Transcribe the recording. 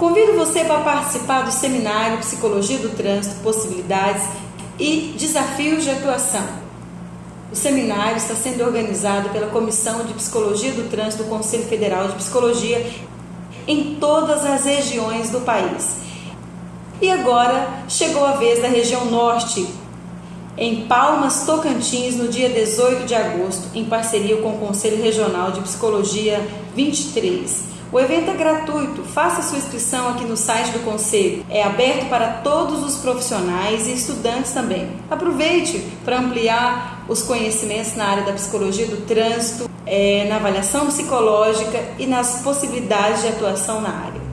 Convido você para participar do seminário Psicologia do Trânsito, Possibilidades e Desafios de Atuação. O seminário está sendo organizado pela Comissão de Psicologia do Trânsito do Conselho Federal de Psicologia em todas as regiões do país. E agora chegou a vez da região norte, em Palmas, Tocantins, no dia 18 de agosto, em parceria com o Conselho Regional de Psicologia 23. O evento é gratuito, faça sua inscrição aqui no site do Conselho. É aberto para todos os profissionais e estudantes também. Aproveite para ampliar os conhecimentos na área da psicologia do trânsito, é, na avaliação psicológica e nas possibilidades de atuação na área.